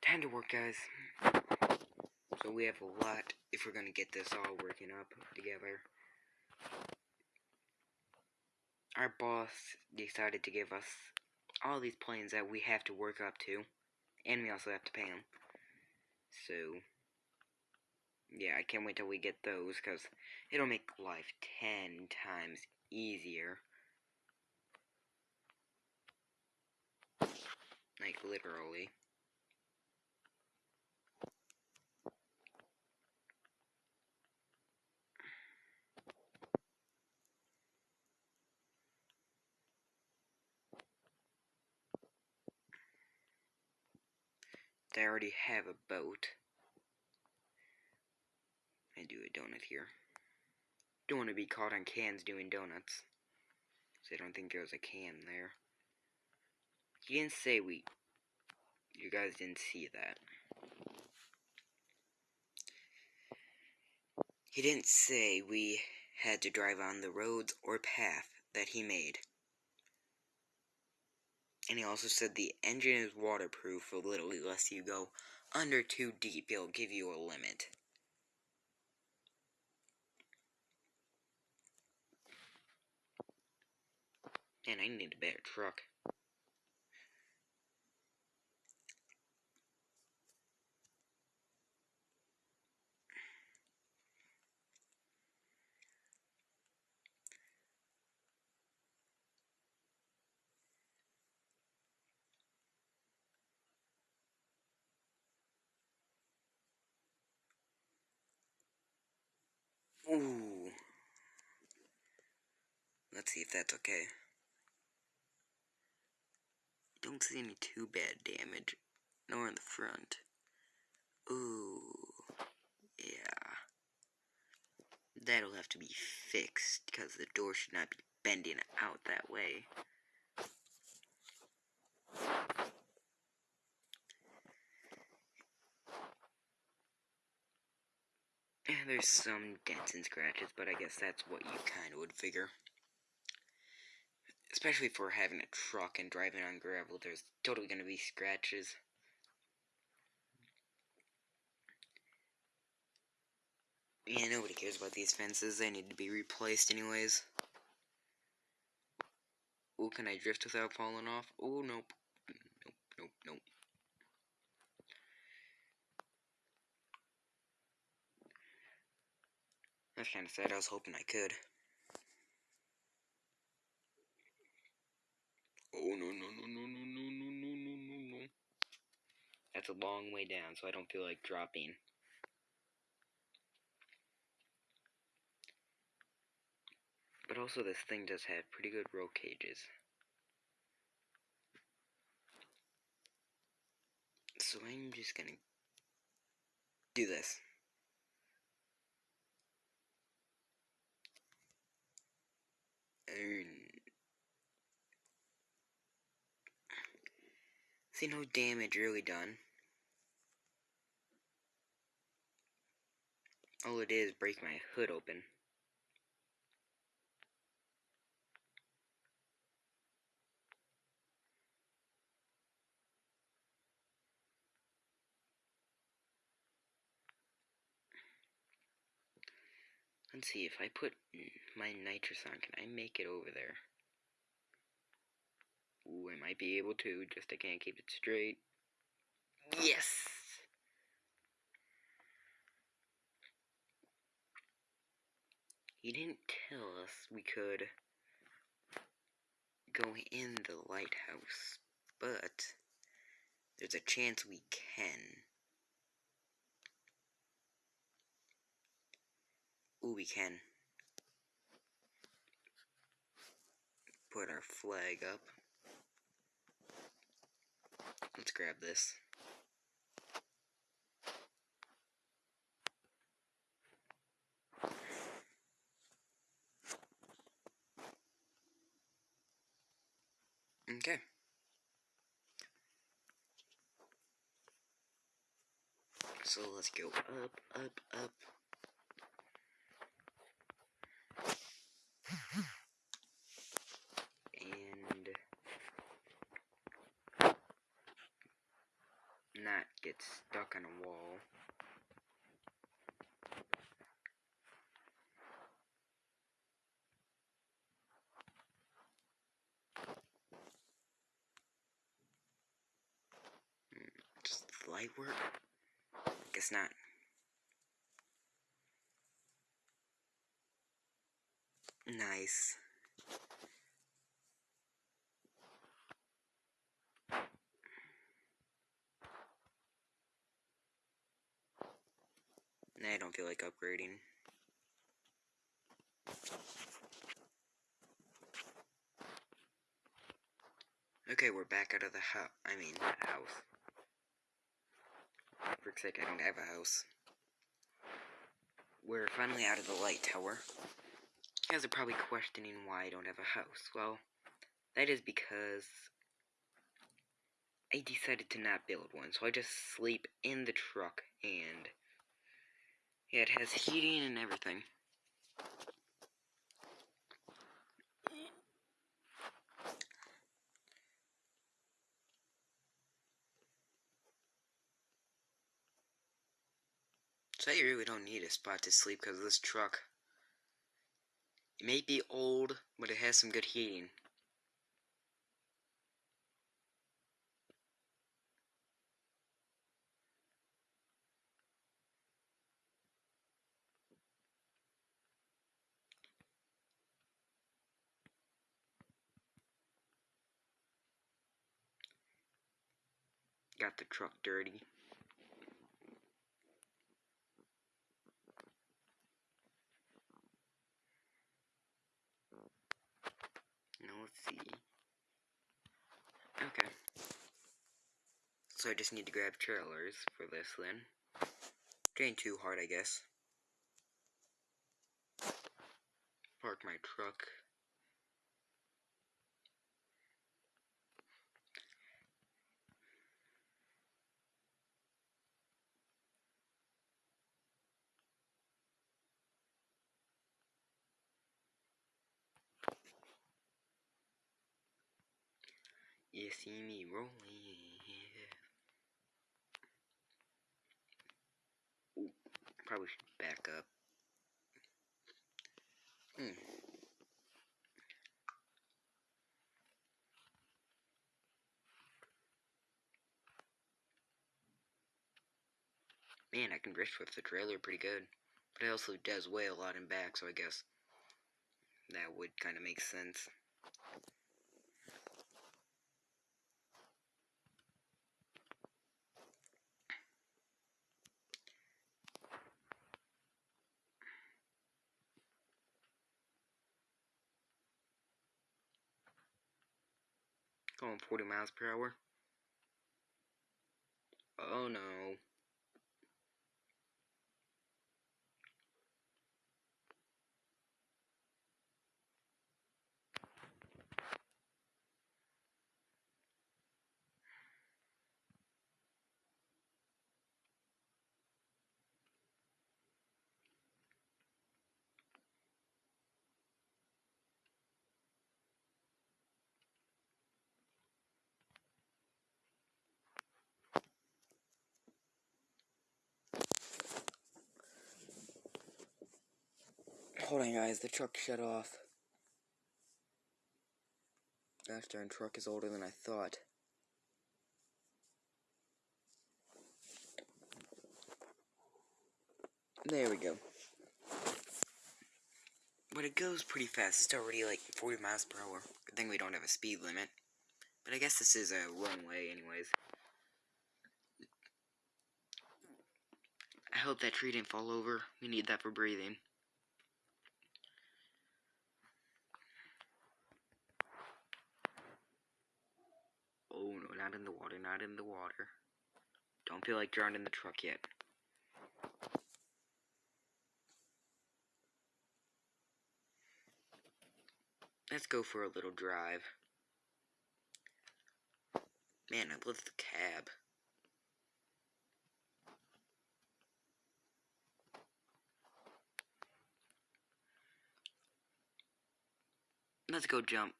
Time to work, guys. So we have a lot if we're gonna get this all working up together. Our boss decided to give us all these planes that we have to work up to, and we also have to pay them. So, yeah, I can't wait till we get those, because it'll make life ten times easier. Like, literally. They already have a boat. I do a donut here. Don't want to be caught on cans doing donuts. So I don't think there was a can there. He didn't say we... You guys didn't see that. He didn't say we had to drive on the roads or path that he made. And he also said the engine is waterproof, so literally lets you go under too deep, it'll give you a limit. And I need a better truck. Let's see if that's okay. Don't see any too bad damage, nor in the front. Ooh. Yeah. That'll have to be fixed, because the door should not be bending out that way. There's some dents and scratches, but I guess that's what you kind of would figure. Especially for having a truck and driving on gravel, there's totally going to be scratches. Yeah, nobody cares about these fences. They need to be replaced anyways. Oh, can I drift without falling off? Oh, nope. Nope, nope, nope. That's kind of sad. I was hoping I could. Oh, no, no, no, no, no, no, no, no, no, no, no. That's a long way down, so I don't feel like dropping. But also, this thing does have pretty good roll cages. So I'm just gonna do this. See no damage really done. All it is break my hood open. Let's see, if I put my nitrous on, can I make it over there? Ooh, I might be able to, just I can't keep it straight. Yes! He didn't tell us we could go in the lighthouse, but there's a chance we can. Ooh, we can. Put our flag up. Let's grab this. Okay. So let's go up, up, up. Get stuck on a wall. Hmm, just light work? Guess not. Nice. Nah, I don't feel like upgrading. Okay, we're back out of the house. I mean, house. For sake, I don't have a house. We're finally out of the light tower. You guys are probably questioning why I don't have a house. Well, that is because I decided to not build one. So I just sleep in the truck and yeah, it has heating and everything. So you really don't need a spot to sleep because this truck it may be old, but it has some good heating. Got the truck dirty. Now let's see. Okay. So I just need to grab trailers for this then. Getting too hard, I guess. Park my truck. You see me rolling. Probably should back up. Hmm. Man, I can drift with the trailer pretty good. But it also does weigh a lot in back, so I guess that would kind of make sense. Going 40 miles per hour. Oh no. Hold on, guys. The truck shut off. Gosh darn, truck is older than I thought. There we go. But it goes pretty fast. It's already like 40 miles per hour. Good thing we don't have a speed limit. But I guess this is a runway anyways. I hope that tree didn't fall over. We need that for breathing. Oh no, not in the water, not in the water. Don't feel like drowning in the truck yet. Let's go for a little drive. Man, I love the cab. Let's go jump.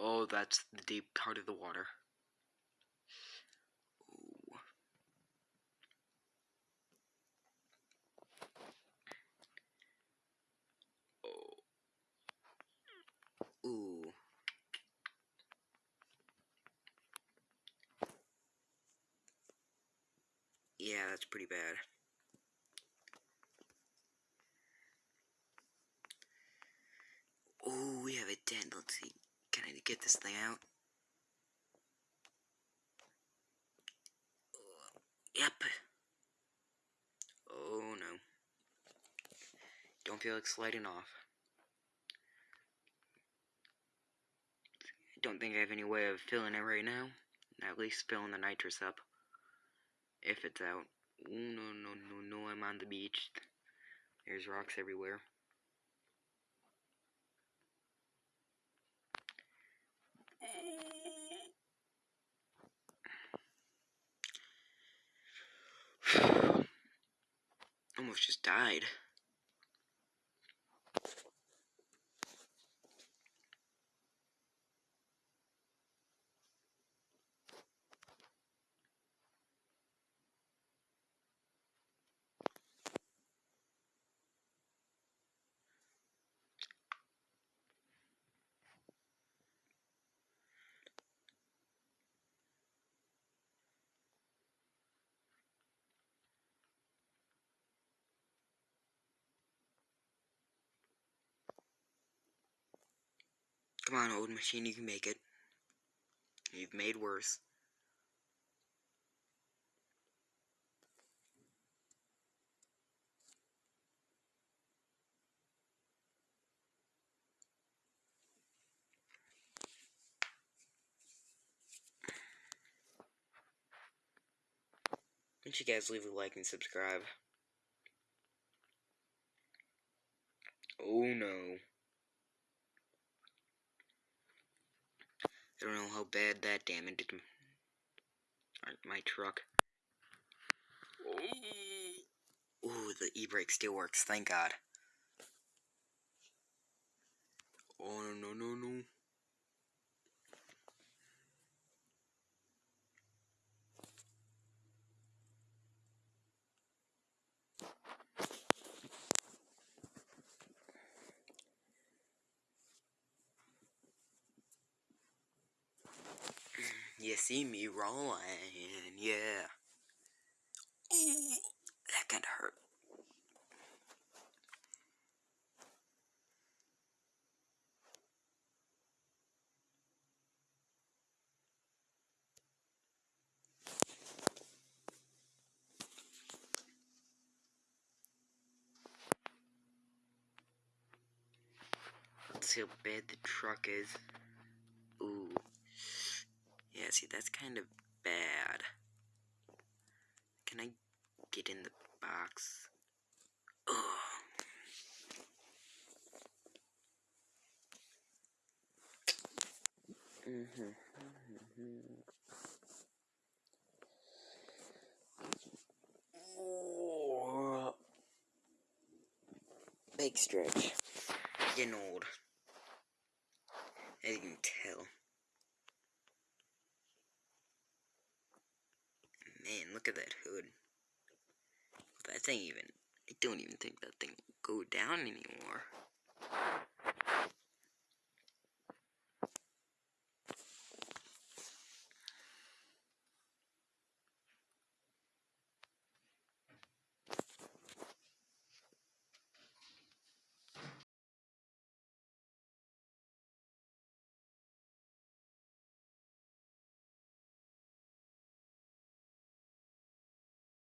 Oh, that's the deep part of the water. Ooh. Oh. Ooh. Yeah, that's pretty bad. Oh, we have a dent. Let's see. Can I need to get this thing out? Yep. Oh no. Don't feel like sliding off. I don't think I have any way of filling it right now. At least filling the nitrous up. If it's out. Oh, no, no, no, no, I'm on the beach. There's rocks everywhere. Almost just died. Come on, old machine, you can make it. You've made worse. Don't you guys leave a like and subscribe? Oh no. I don't know how bad that damaged uh, my truck. Ooh, the e-brake still works, thank God. Oh, no, no, no. You see me rolling, yeah. that kinda hurt. Let's see how bad the truck is. Yeah, see, that's kind of bad. Can I get in the box? Ugh. Mm-hmm. Big stretch. Getting old. As you can tell. Man, look at that hood. That thing even, I don't even think that thing will go down anymore.